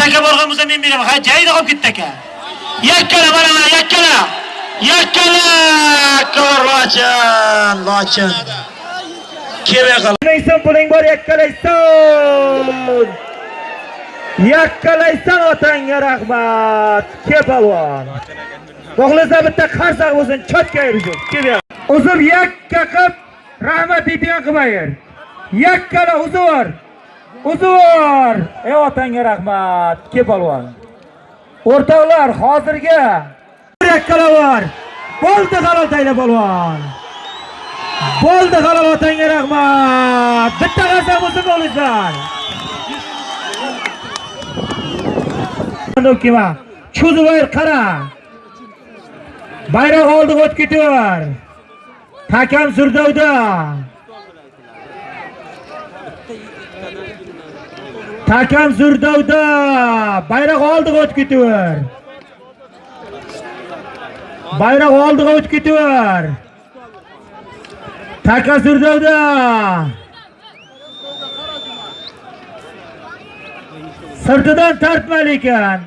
taka borgan bo'lsa men beraman. Ha, jayda qolib ketdi aka. Yakkala mana mana yakkala. Yakkala kor lochin, lochin. Kebe qil. Puling bor yakkalaysan. Yakkalaysan otangga rahmat. Ke palvon. Xohlasa bitta qarsak bo'lsin, chotga yursin. Uzib yakka qilib rahmat deydigan qilmayir. Yakkala uzur. Uzur. Ey otangga rahmat. Ke palvon. O'rtoqlar, hozirga yakkalavar. Bo'ldi halol tayla palvon. Bo'ldi halol otangga rahmat. Bitta qarsak bo'lsin o'g'lizlar. Dokima. Cho'zib qara. Bayroq oldiga o'tib ketaver. Hakam Surdovda. Takam Zurdovda Bayroq oldiga o'tib ketaver. Bayroq oldiga o'tib ketaver. Takam Zurdovda. Sirtidan tortmali ekan.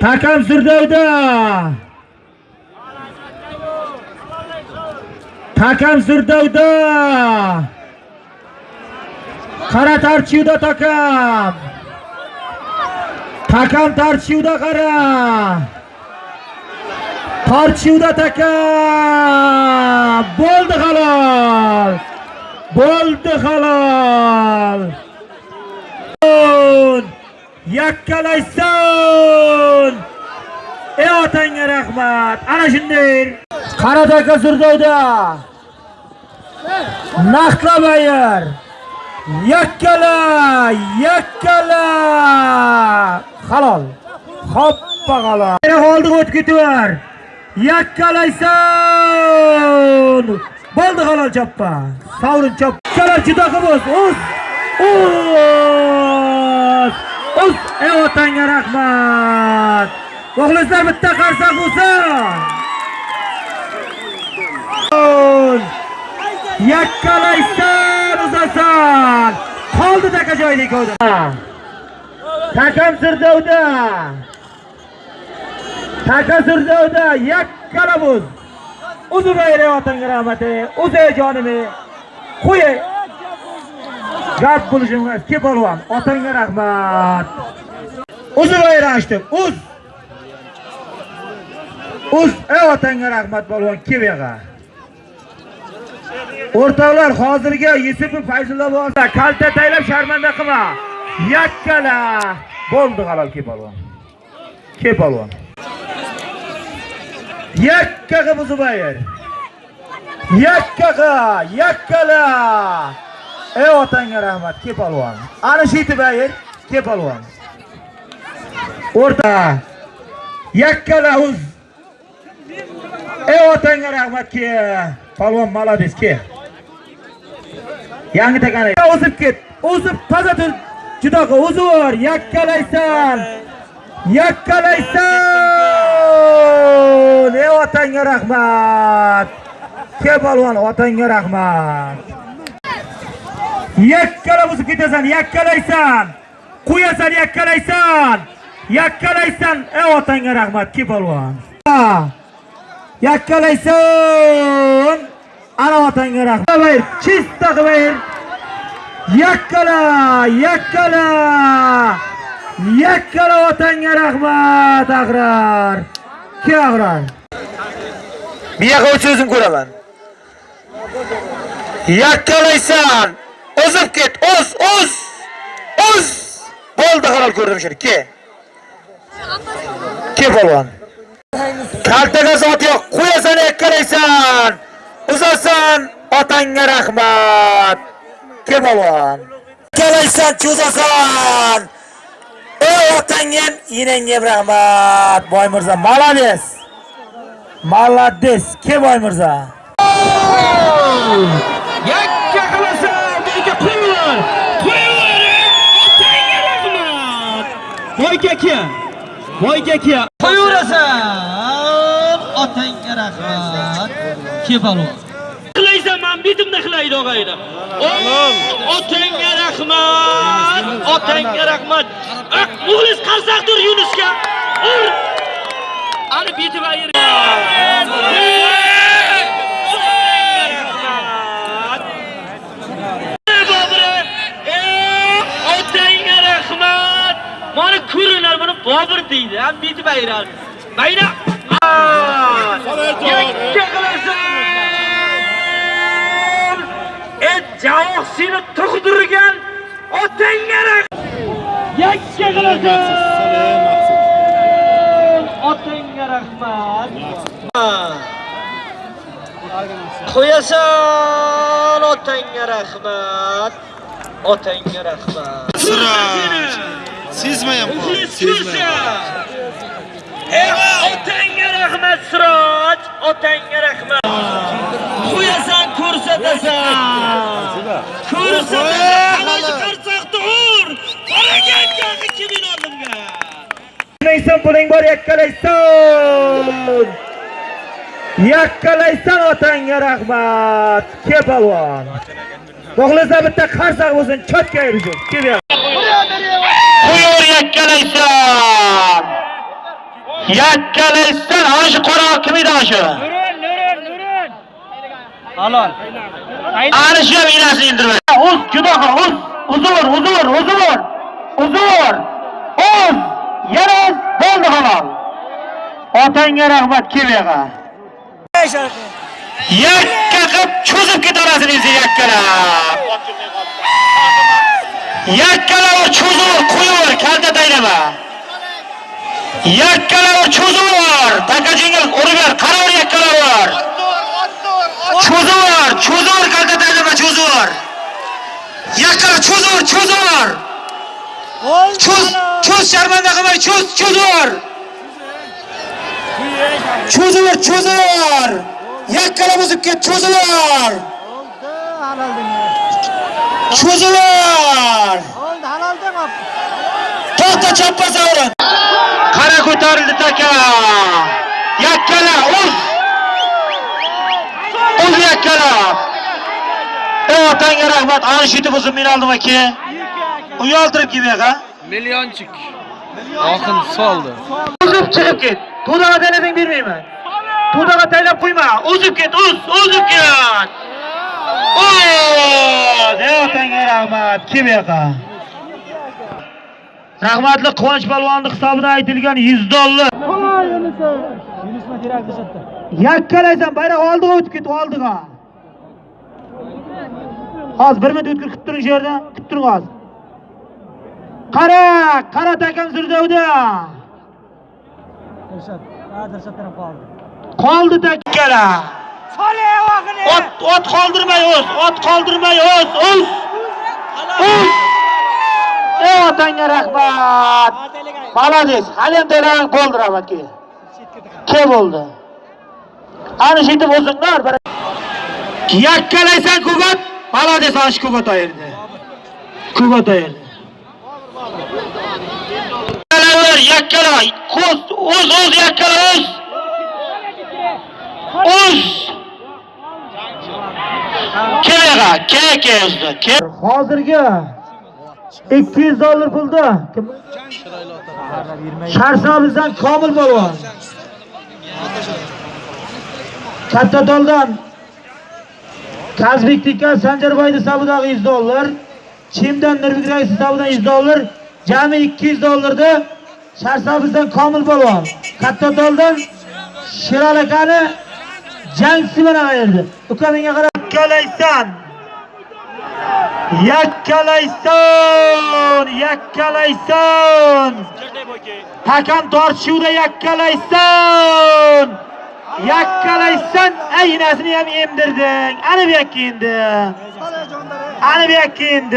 Takam Zurdovda. Takam Zurdovda. Qara tarchivda takam. Takam tarchivda qara. Tarchivda takam. Bo'ldi halol. Bo'ldi halol. Yakkalaysan. Ey otangga rahmat. Ana shunday. Qara taka Surdovda. Yakkala, yakkala. Halol. Hoppa halol. Yana oldiga o'tib ketaver. Yakkalaysan. Bo'ldi halol choppa. Sovrin chop. Kalar juda qilib o'z. O'z. O'z. Ey otangga rahmat. muxlislar bitta qarsak bo'lsin. Yakkalaysan uzasan. Qoldi taka joylik ko'rdi. Takam Sirdovda. Taka Sirdovda yakkala buz. Uzubayra otangga rahmat. O'zay jonimi. Qo'y. Gap bo'lishim. Ke polvon, otangga rahmat. Uzubayra ochdim. Uz. Uz, ey otangga rahmat polvon, ke bu. O'rtoqlar, hozirgi Yusupov Fayzulla bo'lsa, kalta taylab sharmanda qilma. Yakkala. Bo'ldi halol ke polvon. Ke polvon. Yakkaga Buzubayr. Yakkaga, yakkala. Ey otangga rahmat, ke polvon. Ana shu yetibayr ke polvon. O'rta. Yakkala uz. Ey otangga rahmat ke. Polvon молодец ke. Yangi takani. O'zib ket. O'zib toza tur. Juda o'zur, yakkalaysan. Yakkalaysan. Ey otangga rahmat. Ke polvon, otangga rahmat. yakkalab o'zib ketasan, yakkalaysan. Qo'yasan, yakkalaysan. Yakkalaysan. Ey otangga rahmat, ke polvon. Yakkalaysan. Ana otangga rahmat. Bayr, chista bayr. Yakkala, yakkala. Yakkala otangga rahmat, Agrar. Ke Agrar? Bu yoqqa o'tsa o'zim ko'raman. Yakkalaysan. O'zib ket, o'z, o'z. O'z. Bo'ldi halol ko'rdim shuni. Ke. Ke polvon. Kaltaga zot yo'q. Qo'yasan, yakkalaysan. Uzasan, otangga rahmat. Ke polvon. Yakkalaysan, cho'zasan. Ey otangga, yinangga rahmat. Boy молодец. Молодец. Ke boy. Yakka qilasa, bunga qo'yaver. Qo'yaver. Otangga rahmat. Voy kaka. Voy kaka. Qo'yaverasan. Otangga rahmat. Ke baytimni qilaydi og'ayni otangga rahmat otangga rahmat. Ah, muxlis qarsak tur yunusga ur ani bitib ayir. Otangga rahmat. Mana ko'ringlar buni bobur deydi ham bitib ayirar mayli yakka qilasan et javoq seni tug'dirgan otangga yakka qilasan otangga rahmat qo'yasan otangga rahmat otangga rahmat muxlis ko'rsa Eh, otangga rahmat siroj. Otangga rahmat qo'yasan ko'rsatasan ko'rsatasan qanoti qarsoqda ur qaragan jag'i kimin oldimga Neysen puling bor yakkalaysan. Yakkalaysan otangga rahmat. Ke palvon. Xohlasa bitta qarsak bo'lsin, chotga yursin. Kelyapti. Qo'yor yakkalaysan. Yakkalaysan, hoji qora kim shu? Halol ham inasini indirma. Uz, judo uz. Uzur, uzur, uzur. Uzur. Uz. Yana. Bo'ldi halol. Otangga rahmat kelyaga. Yakka qilib cho'zib ketarasini sen yakkalab. Yakkalab cho'zib qo'yaver, kalta taylama. Yakkalab cho'zib, takajingga urib ber, qaraver yakkalab. Cho'zib kalta taylama, cho'zib. Yakkala cho'zib, cho'zib. Cho'z, cho'z sharmanda qilmay, cho'z, cho'zib. Cho'zib, cho'zib. Yakkala buzib ket, cho'zib. Cho'zib. To'xta choppasaverin. Qara ko'tarildi taka. Yakkala uz. Uz yakkala. Ey otangga rahmat. Ana shu yetib o'zim men oldim aka. Uyaltirib kelmayqa. Millionchik. Oxin soldi. Uzib chiqib ket. To'daga taylabing bermayman. To'daga taylab qo'yma. Uzib ket, uz, uzib ket. Oy, ey otangga rahmat. Kelmayqa. Rahmatli Quvonch palvonning hisobidan aytilgan 100 dollar. Yakkalaysan, bayroq oldiga o'tib ket, oldiga. Hozir 1 minut o'tkir kutib turing shu yerda, kutib turing hozir. Qara, qara takam Zirdovda. Qoldi takkala. Ot, ot qoldirmay o'z, ot qoldirmay o'z, o'z. O'z. Ey otangga rahmat. Malades, hali ham tayyorlanib bo'ldi rahmatga. Ke bo'ldi. Ana shu yetib o'zinglar bir yakkalaysan kubat, malades ana shu kubat ayirdi. Kubat ayirdi. Yakkalaver, yakkala, ko'z, o'z, o'z yakkala, o'z. O'z. Kelaga, ke, ke o'zda, ke. Hozirgi 200 dollar pulda. Sharsabizdan Komil polvon. Katta doldan Kazbek Tika Sanjarboyni hisobidan 100 dollar, Chimdan Nurbek Rais hisobidan 100 dollar, jami 200 dollarda Sharsabizdan Komil polvon. Katta doldan Sherol akani jangchisi bilan ayirdi. Uka menga qarab yakkalaysan. Yakkalaysan, yakkalaysan. Hakam tortishuvda yakkalaysan. Yakkalaysan, aynasini ham emdirding. Ana bu yakka endi. Ana bu yakka endi.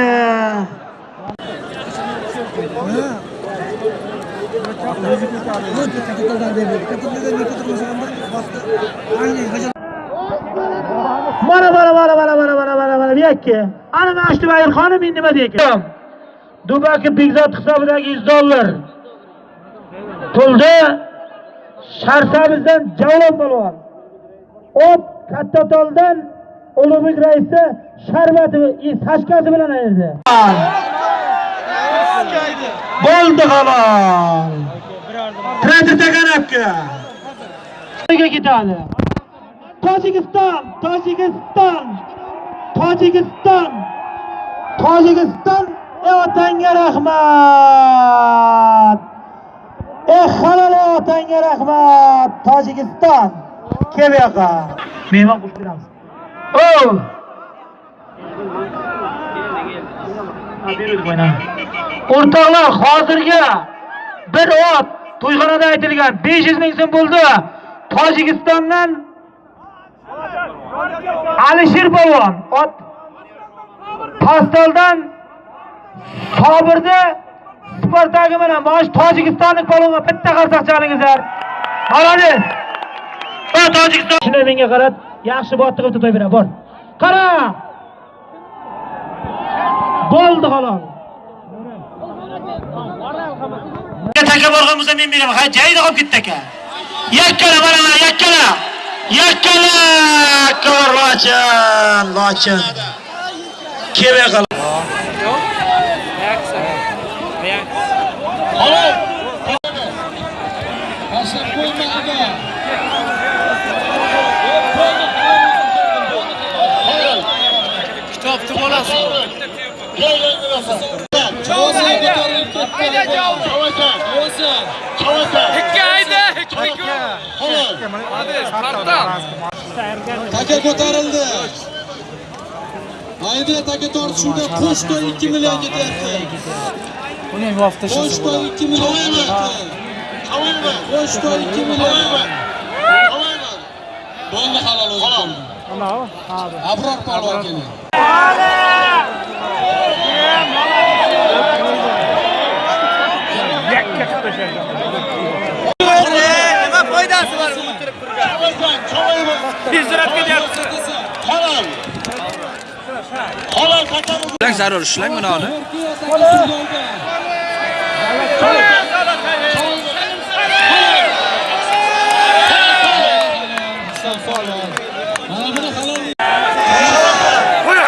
Mana mana mana mana mana mana mana mana bu yakka. Ana mana shu bayirxonim endi nima deykan? Dubaki Bekzod hisobidagi 100 dollar. to'ldi Sharsabizdan Javlon polvon. Op katta toldan ulug'bek raisni sharbati tashkasi bilan ayirdi Bo'ldi halol. Kreditga kanapga. Ketadi tojikiston tojikiston tojikiston tojikiston ey otangga rahmat ey halol otangga rahmat tojikiston. Kel bu yoqqa. Mehmon qo'shib beramiz. O o'rtoqlar hozirgi bir ot to'yxonada aytilgan 500 ming so'm bo'ldi. Tojikistondan alisher polvon ot pastoldan sobirni spartagi bilan mana shu tojikistonlik polvonga bitta qarsak chalingizlar молодец o tojikiston shuni menga qarab yaxshi botni qilib to'y bera bor qara bo'ldi halol taka borgan bo'lsa men beraman. Ha, joyida qolib ketdi aka. Yakkala mana mana yakkala. Yakkala! Kor lochin, lochin. Kelmay qol. Kitobni bolasi. Ikki ayda, ikki Taka ko'tarildi. Ayda taka tortishuvda qo'shdi 2 million ketyapti. Uning vaqti Pochta 2 million. Pochta 2 million. Bo'ldi halol o'zi. Abror polvon keling. nima foydasi bor o'tirib turgan? Tezroq ketyapsiz. Lang zarur ishlang buni olib. Mana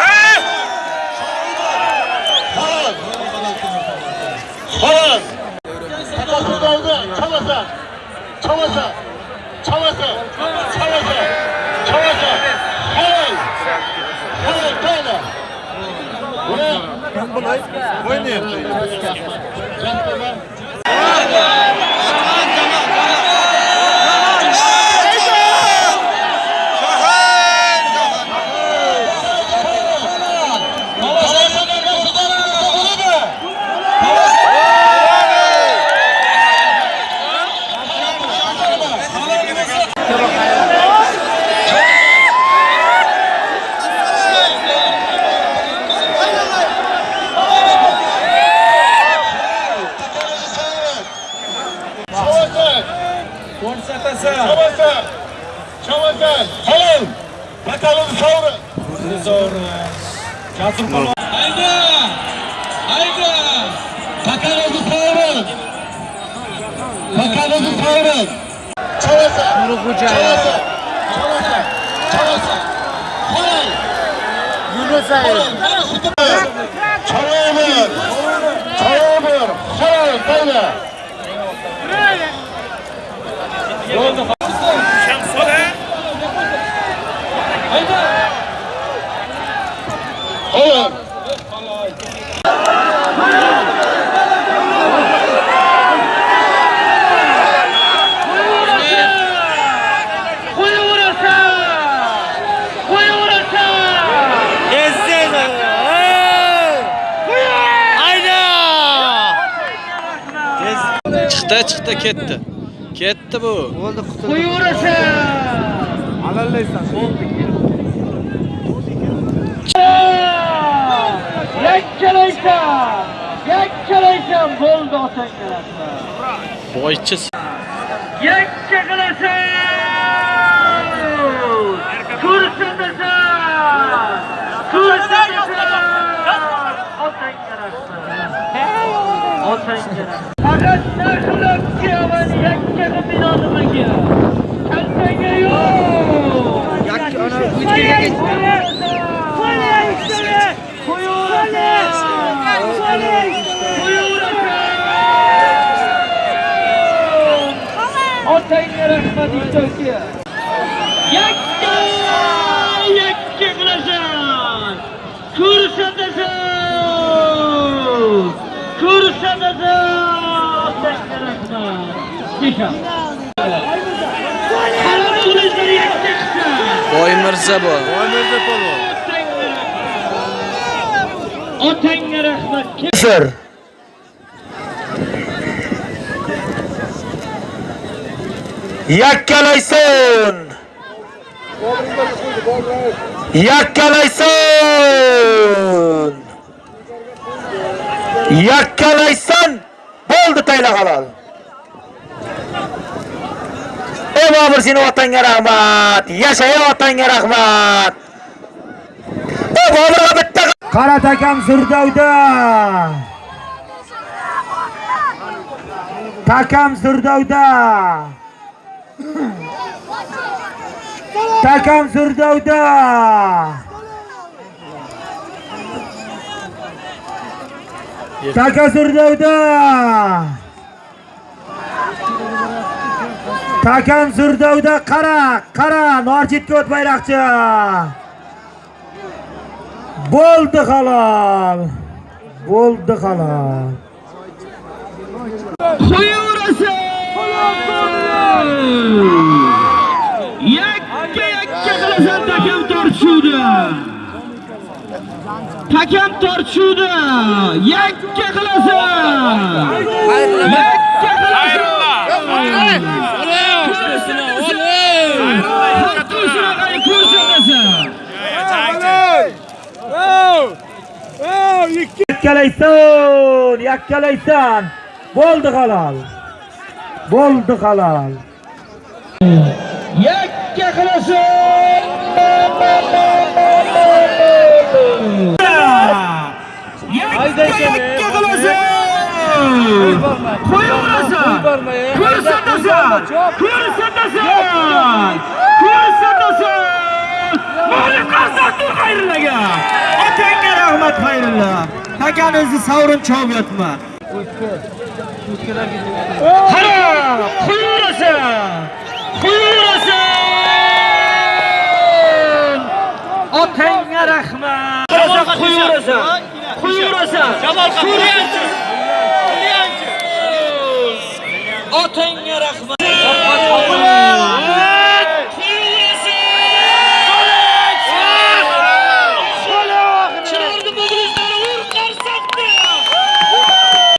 Bakalım sovri. Bakalım sovri. Chamasa. Chamasa. Chamasa. Chamasa. Halol. Çalabır. Çalabır. Halol. Böyle. Halol. Chiqdi, ketdi. Ketdi bu. yakkalaysan yakkalaysan bo'ldi otangga Boychi. yakka qilasan ko'rsatasan ko'rsatasan otangga otangga rahmat faqat narxlab kelaman yakka qilib binonimaga kaltaga yo'q yakka Yakka! Yakka qilasan! Ko'rsatasan! Ko'rsatasan! Yakka chiqsa! Boymirza bu. Otangga rahmat. Sir. Yakkalaysin. Yakkalaysin. Yakkalaysin. Bo'ldi tayla halol. Ey Bobur seni otangga rahmat. yashay otangga rahmat. Ey Boburga bitta qaratakam zurdavda Takam zurdavda Takam Zurdovda. Taka Zurdovda. Takam Zurdovda qara, qara, Norjitga o't bayroqchi. Bo'ldi halol. Bo'ldi halol. Qo'yaverasiz. Yakka yakka qilasan takam tortishuvdi Takam tortishuvdi yakka qilasan. Yakka qilasan. Yakkalaysan, yakkalaysan. Bo'ldi halol. Bo'ldi halol. Yakka qilasan. Yakka qilasan. Qo'yaverasan. Ko'rsatasan. Ko'rsatasan. Ko'rsatasan. Malik Qarsaqdur xayrillaga. Otangga rahmat xayrilla. Takanizni savrin chov yotma. 하나 훌러선 훌러선 otangga rahmat qarasa quyurasan quyurasan suriyanchi suriyanchi otangga rahmat